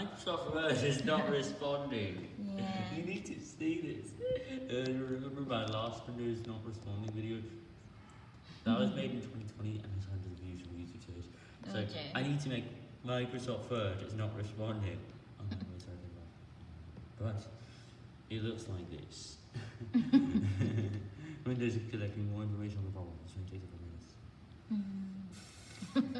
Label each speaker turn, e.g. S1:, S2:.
S1: Microsoft Word is not responding.
S2: Yeah.
S1: you need to see this. Uh, remember my last Windows not responding video? That was made in 2020 and it's hundreds of views from YouTube. So
S2: okay.
S1: I need to make Microsoft Word is not responding. Oh, but it looks like this. Windows is collecting more information on the problem, so it takes a few minutes. Hmm.